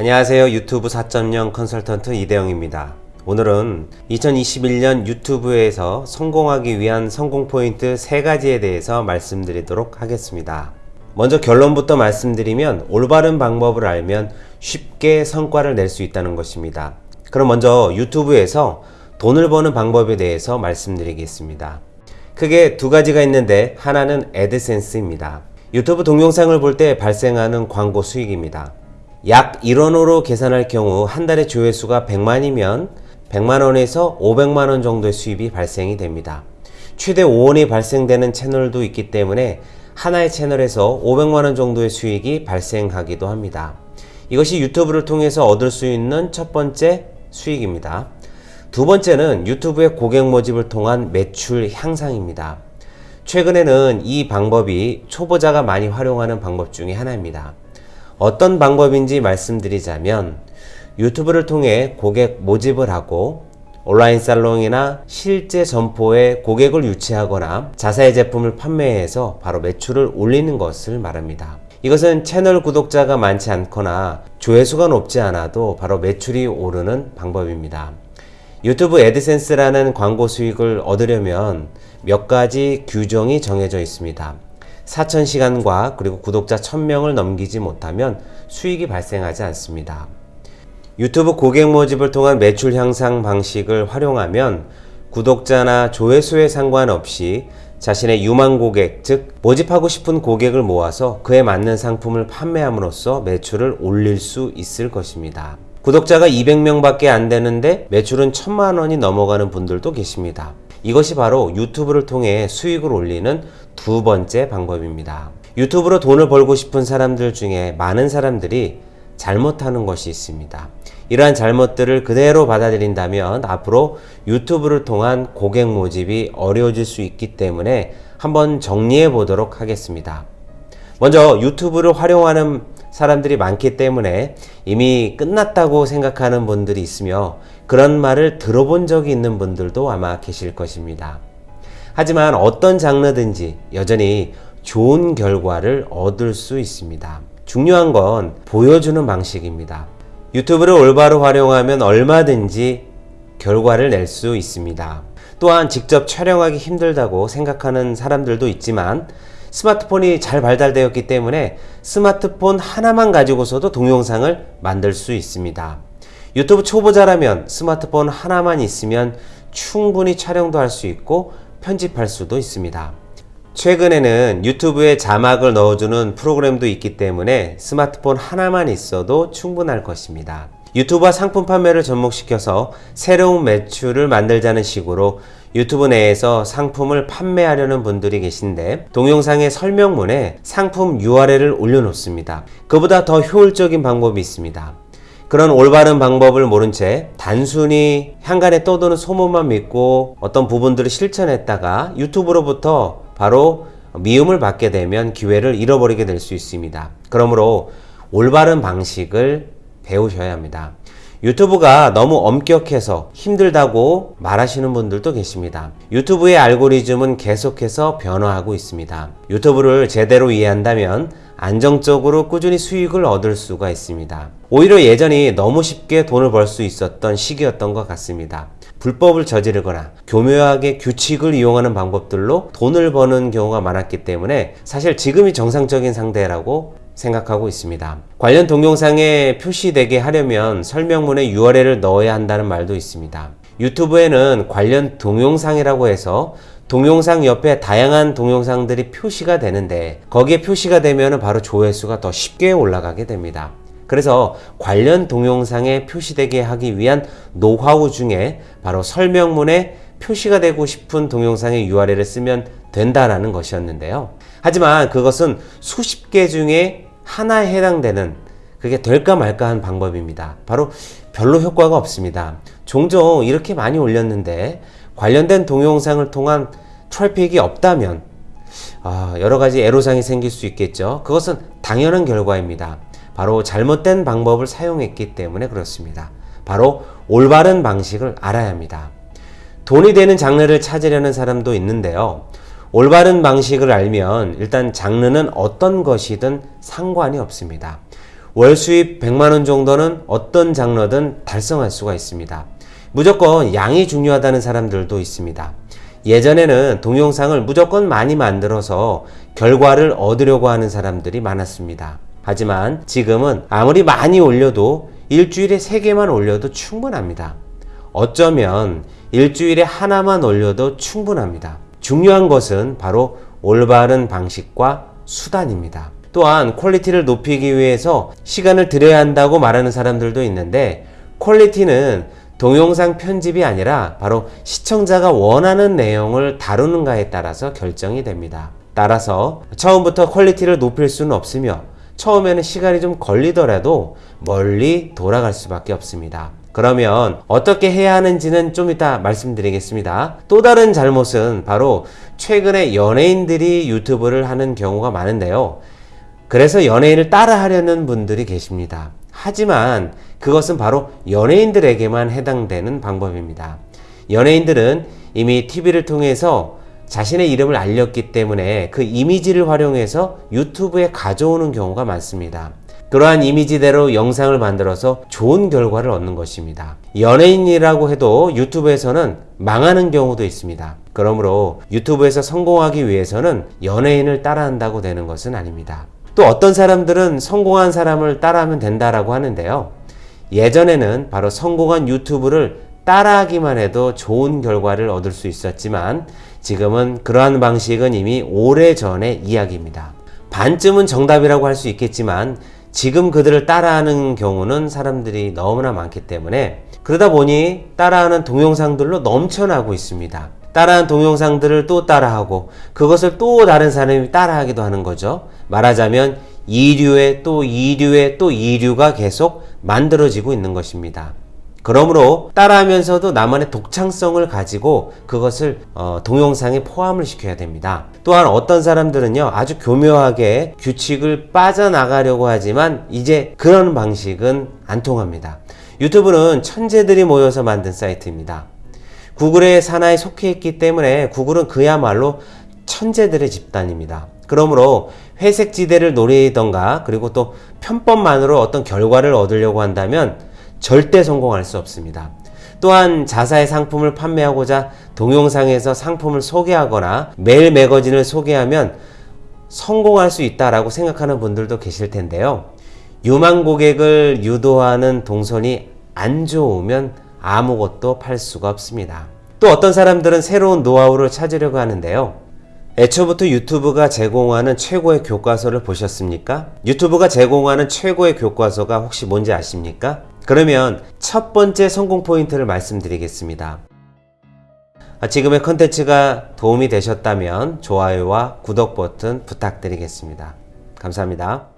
안녕하세요. 유튜브 4.0 컨설턴트 이대영입니다. 오늘은 2021년 유튜브에서 성공하기 위한 성공 포인트 3가지에 대해서 말씀드리도록 하겠습니다. 먼저 결론부터 말씀드리면 올바른 방법을 알면 쉽게 성과를 낼 수 있다는 것입니다. 그럼 먼저 유튜브에서 돈을 버는 방법에 대해서 말씀드리겠습니다. 크게 두 가지가 있는데 하나는 애드센스입니다. 유튜브 동영상을 볼 때 발생하는 광고 수익입니다. 약 1원으로 계산할 경우 한 달에 조회수가 100만이면 100만원에서 500만원 정도의 수입이 발생이 됩니다. 최대 5원이 발생되는 채널도 있기 때문에 하나의 채널에서 500만원 정도의 수익이 발생하기도 합니다. 이것이 유튜브를 통해서 얻을 수 있는 첫 번째 수익입니다. 두 번째는 유튜브의 고객 모집을 통한 매출 향상입니다. 최근에는 이 방법이 초보자가 많이 활용하는 방법 중에 하나입니다. 어떤 방법인지 말씀드리자면 유튜브를 통해 고객 모집을 하고 온라인 살롱이나 실제 점포에 고객을 유치하거나 자사의 제품을 판매해서 바로 매출을 올리는 것을 말합니다. 이것은 채널 구독자가 많지 않거나 조회수가 높지 않아도 바로 매출이 오르는 방법입니다. 유튜브 애드센스라는 광고 수익을 얻으려면 몇 가지 규정이 정해져 있습니다. 4,000시간과 그리고 구독자 1,000명을 넘기지 못하면 수익이 발생하지 않습니다. 유튜브 고객 모집을 통한 매출 향상 방식을 활용하면 구독자나 조회수에 상관없이 자신의 유망 고객, 즉 모집하고 싶은 고객을 모아서 그에 맞는 상품을 판매함으로써 매출을 올릴 수 있을 것입니다. 구독자가 200명 밖에 안 되는데 매출은 1000만 원이 넘어가는 분들도 계십니다. 이것이 바로 유튜브를 통해 수익을 올리는 두 번째 방법입니다. 유튜브로 돈을 벌고 싶은 사람들 중에 많은 사람들이 잘못하는 것이 있습니다. 이러한 잘못들을 그대로 받아들인다면 앞으로 유튜브를 통한 고객 모집이 어려워질 수 있기 때문에 한번 정리해 보도록 하겠습니다. 먼저 유튜브를 활용하는 사람들이 많기 때문에 이미 끝났다고 생각하는 분들이 있으며 그런 말을 들어본 적이 있는 분들도 아마 계실 것입니다. 하지만 어떤 장르든지 여전히 좋은 결과를 얻을 수 있습니다. 중요한 건 보여주는 방식입니다. 유튜브를 올바로 활용하면 얼마든지 결과를 낼 수 있습니다. 또한 직접 촬영하기 힘들다고 생각하는 사람들도 있지만 스마트폰이 잘 발달되었기 때문에 스마트폰 하나만 가지고서도 동영상을 만들 수 있습니다. 유튜브 초보자라면 스마트폰 하나만 있으면 충분히 촬영도 할 수 있고 편집할 수도 있습니다. 최근에는 유튜브에 자막을 넣어주는 프로그램도 있기 때문에 스마트폰 하나만 있어도 충분할 것입니다. 유튜브와 상품 판매를 접목시켜서 새로운 매출을 만들자는 식으로 유튜브 내에서 상품을 판매하려는 분들이 계신데 동영상의 설명문에 상품 URL을 올려놓습니다. 그보다 더 효율적인 방법이 있습니다. 그런 올바른 방법을 모른 채 단순히 향간에 떠도는 소문만 믿고 어떤 부분들을 실천했다가 유튜브로부터 바로 미움을 받게 되면 기회를 잃어버리게 될 수 있습니다. 그러므로 올바른 방식을 배우셔야 합니다. 유튜브가 너무 엄격해서 힘들다고 말하시는 분들도 계십니다. 유튜브의 알고리즘은 계속해서 변화하고 있습니다. 유튜브를 제대로 이해한다면 안정적으로 꾸준히 수익을 얻을 수가 있습니다. 오히려 예전이 너무 쉽게 돈을 벌 수 있었던 시기였던 것 같습니다. 불법을 저지르거나 교묘하게 규칙을 이용하는 방법들로 돈을 버는 경우가 많았기 때문에 사실 지금이 정상적인 상대라고 생각하고 있습니다. 관련 동영상에 표시되게 하려면 설명문에 URL을 넣어야 한다는 말도 있습니다. 유튜브에는 관련 동영상이라고 해서 동영상 옆에 다양한 동영상들이 표시가 되는데 거기에 표시가 되면 바로 조회수가 더 쉽게 올라가게 됩니다. 그래서 관련 동영상에 표시되게 하기 위한 노하우 중에 바로 설명문에 표시가 되고 싶은 동영상의 URL을 쓰면 된다라는 것이었는데요. 하지만 그것은 수십 개 중에 하나에 해당되는 그게 될까 말까 한 방법입니다. 바로 별로 효과가 없습니다. 종종 이렇게 많이 올렸는데 관련된 동영상을 통한 트래픽이 없다면 아, 여러 가지 애로사항이 생길 수 있겠죠. 그것은 당연한 결과입니다. 바로 잘못된 방법을 사용했기 때문에 그렇습니다. 바로 올바른 방식을 알아야 합니다. 돈이 되는 장르를 찾으려는 사람도 있는데요. 올바른 방식을 알면 일단 장르는 어떤 것이든 상관이 없습니다. 월 수입 100만원 정도는 어떤 장르든 달성할 수가 있습니다. 무조건 양이 중요하다는 사람들도 있습니다. 예전에는 동영상을 무조건 많이 만들어서 결과를 얻으려고 하는 사람들이 많았습니다. 하지만 지금은 아무리 많이 올려도 일주일에 3개만 올려도 충분합니다. 어쩌면 일주일에 하나만 올려도 충분합니다. 중요한 것은 바로 올바른 방식과 수단입니다. 또한 quality를 높이기 위해서 시간을 들여야 한다고 말하는 사람들도 있는데 quality는 동영상 편집이 아니라 바로 시청자가 원하는 내용을 다루는가에 따라서 결정이 됩니다. 따라서 처음부터 quality를 높일 수는 없으며 처음에는 시간이 좀 걸리더라도 멀리 돌아갈 수밖에 없습니다. 그러면 어떻게 해야 하는지는 좀 이따 말씀드리겠습니다. 또 다른 잘못은 바로 최근에 연예인들이 유튜브를 하는 경우가 많은데요. 그래서 연예인을 따라 하려는 분들이 계십니다. 하지만 그것은 바로 연예인들에게만 해당되는 방법입니다. 연예인들은 이미 TV를 통해서 자신의 이름을 알렸기 때문에 그 이미지를 활용해서 유튜브에 가져오는 경우가 많습니다. 그러한 이미지대로 영상을 만들어서 좋은 결과를 얻는 것입니다. 연예인이라고 해도 유튜브에서는 망하는 경우도 있습니다. 그러므로 유튜브에서 성공하기 위해서는 연예인을 따라한다고 되는 것은 아닙니다. 또 어떤 사람들은 성공한 사람을 따라하면 된다라고 하는데요. 예전에는 바로 성공한 유튜브를 따라하기만 해도 좋은 결과를 얻을 수 있었지만 지금은 그러한 방식은 이미 오래전의 이야기입니다. 반쯤은 정답이라고 할 수 있겠지만 지금 그들을 따라하는 경우는 사람들이 너무나 많기 때문에 그러다 보니 따라하는 동영상들로 넘쳐나고 있습니다. 따라한 동영상들을 또 따라하고 그것을 또 다른 사람이 따라하기도 하는 거죠. 말하자면 이류의 또 이류의 또 이류가 계속 만들어지고 있는 것입니다. 그러므로 따라하면서도 나만의 독창성을 가지고 그것을 어, 동영상에 포함을 시켜야 됩니다. 또한 어떤 사람들은요 아주 교묘하게 규칙을 빠져나가려고 하지만 이제 그런 방식은 안 통합니다. 유튜브는 천재들이 모여서 만든 사이트입니다. 구글의 산하에 속해 있기 때문에 구글은 그야말로 천재들의 집단입니다. 그러므로 회색 지대를 노리던가 그리고 또 편법만으로 어떤 결과를 얻으려고 한다면 절대 성공할 수 없습니다. 또한 자사의 상품을 판매하고자 동영상에서 상품을 소개하거나 매일 매거진을 소개하면 성공할 수 있다라고 생각하는 분들도 계실 텐데요. 유망 고객을 유도하는 동선이 안 좋으면 아무것도 팔 수가 없습니다. 또 어떤 사람들은 새로운 노하우를 찾으려고 하는데요. 애초부터 유튜브가 제공하는 최고의 교과서를 보셨습니까? 유튜브가 제공하는 최고의 교과서가 혹시 뭔지 아십니까? 그러면 첫 번째 성공 포인트를 말씀드리겠습니다. 아, 지금의 컨텐츠가 도움이 되셨다면 좋아요와 구독 버튼 부탁드리겠습니다. 감사합니다.